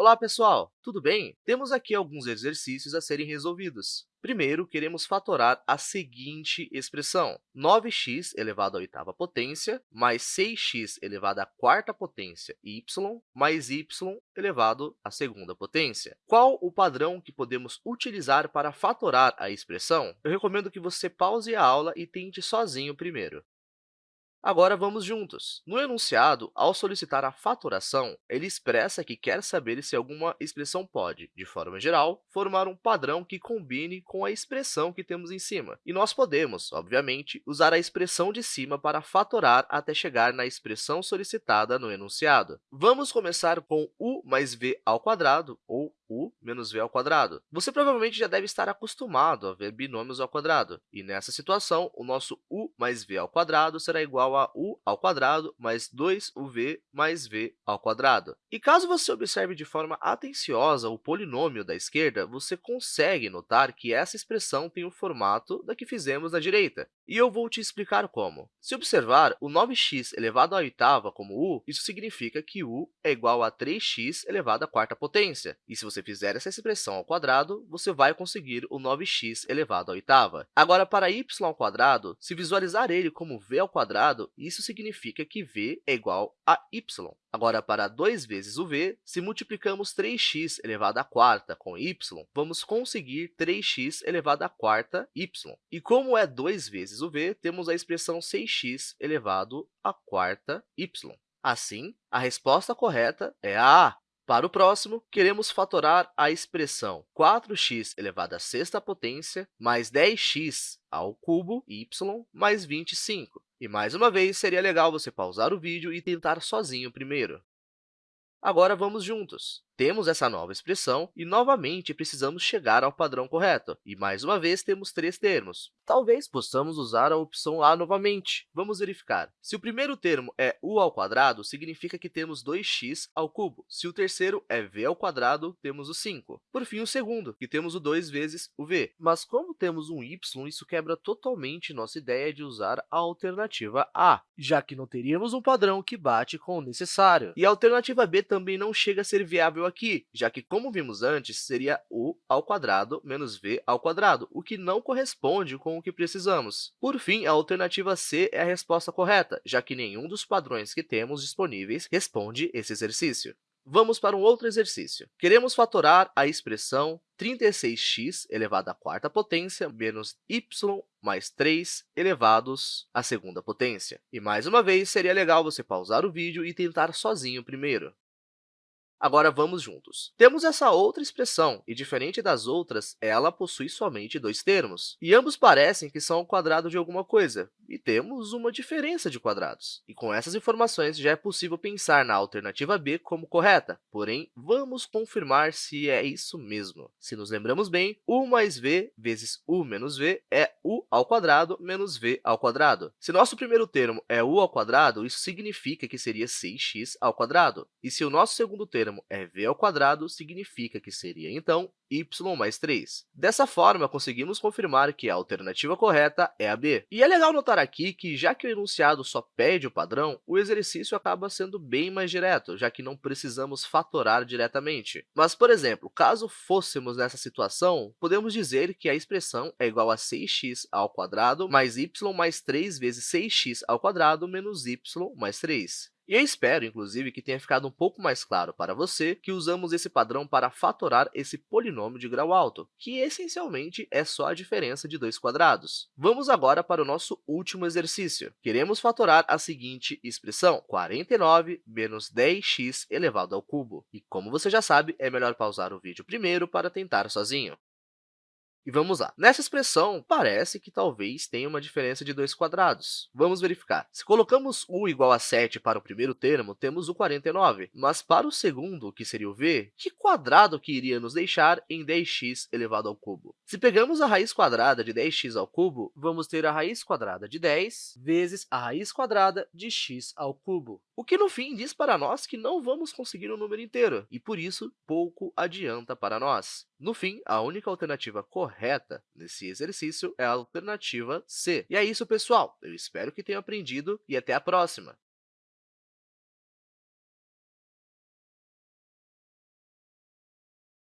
Olá, pessoal! Tudo bem? Temos aqui alguns exercícios a serem resolvidos. Primeiro, queremos fatorar a seguinte expressão. 9x elevado à oitava potência mais 6x elevado à quarta potência y mais y elevado à segunda potência. Qual o padrão que podemos utilizar para fatorar a expressão? Eu recomendo que você pause a aula e tente sozinho primeiro. Agora, vamos juntos. No enunciado, ao solicitar a fatoração, ele expressa que quer saber se alguma expressão pode, de forma geral, formar um padrão que combine com a expressão que temos em cima. E nós podemos, obviamente, usar a expressão de cima para fatorar até chegar na expressão solicitada no enunciado. Vamos começar com u mais v ao quadrado, ou u menos v ao quadrado. Você provavelmente já deve estar acostumado a ver binômios ao quadrado, e nessa situação, o nosso u mais v ao quadrado será igual a u ao quadrado mais 2uv mais v ao quadrado. E caso você observe de forma atenciosa o polinômio da esquerda, você consegue notar que essa expressão tem o formato da que fizemos na direita, e eu vou te explicar como. Se observar o 9x elevado à oitava como u, isso significa que u é igual a 3x elevado à quarta potência, e se você você fizer essa expressão ao quadrado, você vai conseguir o 9x elevado à oitava. Agora, para y ao quadrado, se visualizar ele como v ao quadrado, isso significa que v é igual a y. Agora, para 2 vezes o v, se multiplicamos 3x elevado à quarta com y, vamos conseguir 3x elevado à quarta y. E como é 2 vezes o v, temos a expressão 6x elevado à quarta y. Assim, a resposta correta é a A. Para o próximo, queremos fatorar a expressão 4x elevado à sexta potência mais 10x ao cubo y mais 25. E, mais uma vez, seria legal você pausar o vídeo e tentar sozinho primeiro. Agora, vamos juntos. Temos essa nova expressão e, novamente, precisamos chegar ao padrão correto. E, mais uma vez, temos três termos. Talvez possamos usar a opção A novamente. Vamos verificar. Se o primeiro termo é u ao quadrado, significa que temos 2x ao cubo. Se o terceiro é v ao quadrado, temos o 5. Por fim, o segundo, que temos o 2 vezes o v. Mas, como temos um y, isso quebra totalmente nossa ideia de usar a alternativa A, já que não teríamos um padrão que bate com o necessário. E a alternativa B também não chega a ser viável aqui, já que, como vimos antes, seria u ao quadrado menos v ao quadrado, o que não corresponde com o que precisamos. Por fim, a alternativa C é a resposta correta, já que nenhum dos padrões que temos disponíveis responde esse exercício. Vamos para um outro exercício. Queremos fatorar a expressão 36x elevado à quarta potência menos y mais 3 elevados à segunda potência. E, mais uma vez, seria legal você pausar o vídeo e tentar sozinho primeiro. Agora, vamos juntos. Temos essa outra expressão, e, diferente das outras, ela possui somente dois termos. E ambos parecem que são o quadrado de alguma coisa, e temos uma diferença de quadrados. E com essas informações, já é possível pensar na alternativa B como correta. Porém, vamos confirmar se é isso mesmo. Se nos lembramos bem, u mais v vezes u menos v é u ao quadrado menos v ao quadrado. Se nosso primeiro termo é u ao quadrado, isso significa que seria 6x ao quadrado. E se o nosso segundo termo termo é v ao quadrado, significa que seria, então, y mais 3. Dessa forma, conseguimos confirmar que a alternativa correta é a B. E é legal notar aqui que, já que o enunciado só pede o padrão, o exercício acaba sendo bem mais direto, já que não precisamos fatorar diretamente. Mas, por exemplo, caso fôssemos nessa situação, podemos dizer que a expressão é igual a 6x ao quadrado mais y mais 3 vezes 6x ao quadrado menos y mais 3. E eu espero, inclusive, que tenha ficado um pouco mais claro para você que usamos esse padrão para fatorar esse polinômio de grau alto, que essencialmente é só a diferença de dois quadrados. Vamos agora para o nosso último exercício. Queremos fatorar a seguinte expressão, 49 menos 10x elevado ao cubo. E, como você já sabe, é melhor pausar o vídeo primeiro para tentar sozinho. E vamos lá. Nessa expressão, parece que talvez tenha uma diferença de dois quadrados. Vamos verificar. Se colocamos u igual a 7 para o primeiro termo, temos o 49. Mas para o segundo, que seria o v, que quadrado que iria nos deixar em 10x elevado ao cubo? Se pegamos a raiz quadrada de 10x ao cubo, vamos ter a raiz quadrada de 10 vezes a raiz quadrada de x ao cubo, o que, no fim, diz para nós que não vamos conseguir um número inteiro, e, por isso, pouco adianta para nós. No fim, a única alternativa correta nesse exercício é a alternativa C. E é isso, pessoal! Eu espero que tenham aprendido e até a próxima!